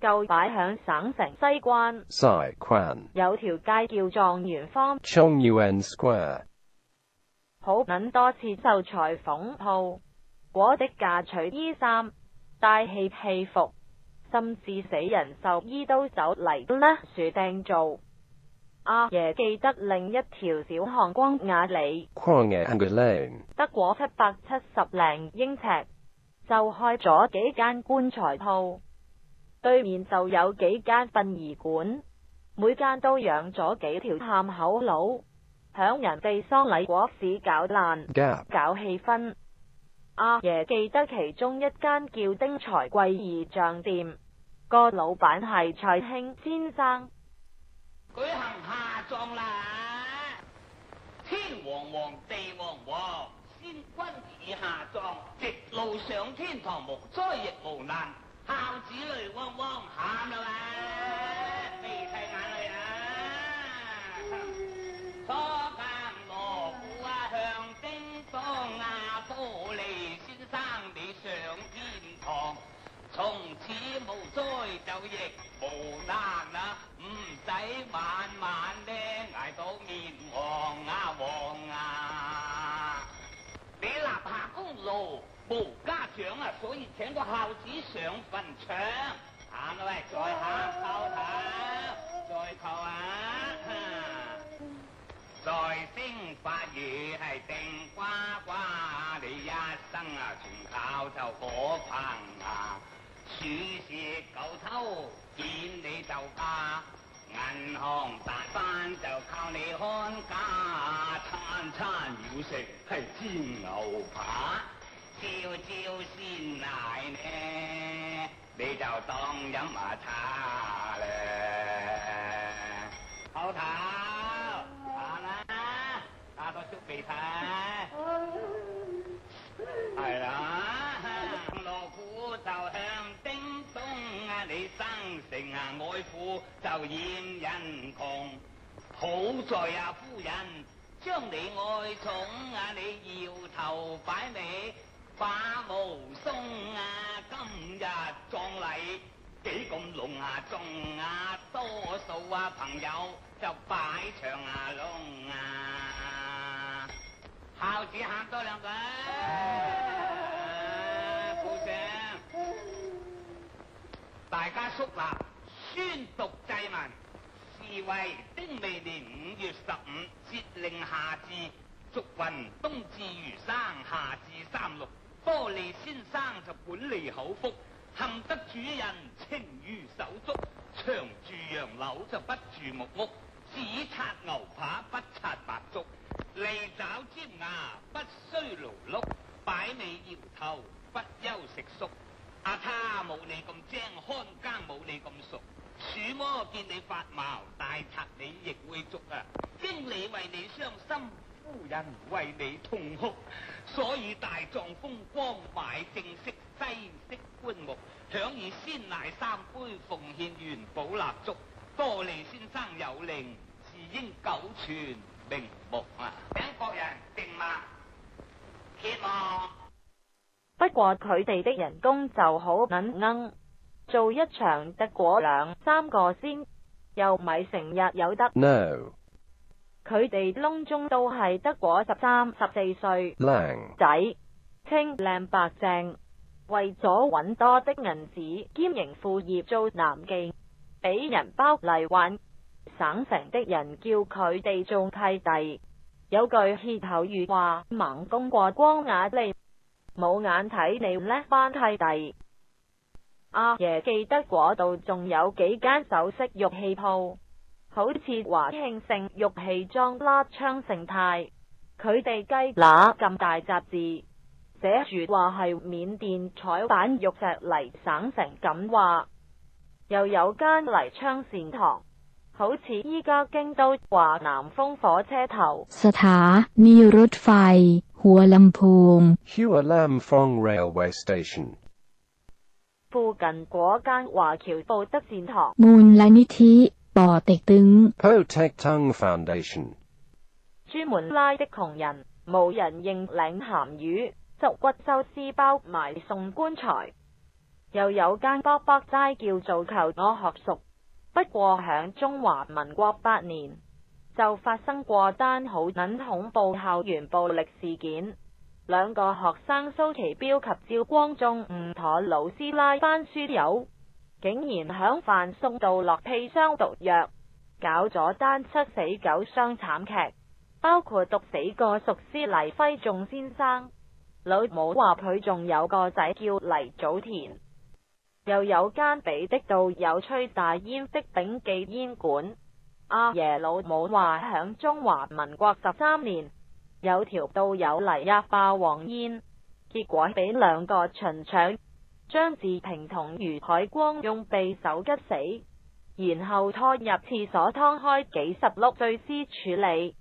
旧摆响省城西关，有条街叫状元坊。Square 好捻多次受裁缝铺，果的嫁娶衣衫、带气戏服，甚至死人寿衣都走嚟呢。树订做阿爷记得另一条小巷光雅里，得果七百七十零英尺，就开咗几间棺材铺。对面就有几间殡仪馆，每间都养咗几条探口佬，响人哋丧礼果市搞烂，搞气氛。阿爷记得其中一间叫丁财贵仪仗店，个老板系蔡兴先生。举行下葬啦！天王王，地王王，先君已下葬，直路上天堂，无灾亦无难。老子泪汪汪，喊啊，啦，没开眼泪啊！初阿罗父啊，向西当啊，多利先生你上天堂，从此无灾就亦无难啊，唔使晚晚。啊，所以请个孝子上坟场。喊啦喂，在下叩头，再叩啊。在升发语系定呱呱你一生啊全靠就火棚啊，鼠蛇狗偷见你就怕，银行大班就靠你看家餐餐要食系煎牛扒。朝朝鲜奶呢？你就当饮下茶咧。好头，行啦，打多出鼻涕。系啦，锣鼓就响叮咚啊！你生成啊爱富就厌人穷。好在啊夫人将你爱宠啊，你摇头摆尾。把无松啊，今日葬礼几咁隆众啊，多数啊朋友就摆场啊隆啊，孝子喊多两句。大家肃立，宣读祭文，是为丁未年五月十五节令夏至，祝运冬至如生，夏至三六。玻璃先生就管理口福，幸得主人情如手足，长住洋楼就不住木屋，只拆牛扒不拆白粥，利爪尖牙不需劳碌，摆尾摇头不休食宿。阿他冇你咁精，看更冇你咁熟，鼠魔见你发毛，大贼你亦会捉啊！经理为你伤心。夫人为你痛哭，所以大狀風光买正式西式棺木，享以先奶三杯奉獻元宝蜡烛。多利先生有令，是應久存名目啊！请各人定嘛，希望。不過佢哋的人工就好揾鵪，做一場得果兩三個先，又唔係成日有得。佢哋窿中都系得果十三十四岁仔，清靓白净，为咗揾多啲银子，兼营副业做南妓，俾人包嚟玩省城的人叫佢哋做契弟，有句歇后语话盲公过光眼利，冇眼睇你叻班契弟。阿爷记得嗰度仲有几间首饰玉器铺。好似华庆盛玉器庄、拉昌盛泰，佢哋鸡乸咁大杂志，写住话系缅甸彩版玉石嚟省城咁话。又有间嚟昌善堂，好似依家京都华南风火车头。สถานีรถไฟหัวลำพูง h u á l m p h ē n g Railway Station） 附近嗰间华侨布德善堂。Foundation 專門拉的窮人，冇人认領鹹魚，執骨收尸包埋送棺材。又有間卜卜齋叫做求我學熟，不過響中華民國八年就發生過單好撚恐怖校園暴力事件，兩個學生蘇其標及焦光中誤妥老師拉翻書友。竟然響饭送到落砒霜毒药，搞咗单七死九伤惨剧，包括毒死个熟师黎辉仲先生。老母话佢仲有个仔叫黎祖田，又有间俾的道友吹大烟的炳记烟馆。阿爷老母话响中华民国十三年，有条道友嚟一霸王烟，结果俾两个巡抢。张志平同余海光用匕首吉死，然后拖入厕所汤开几十碌碎尸处理。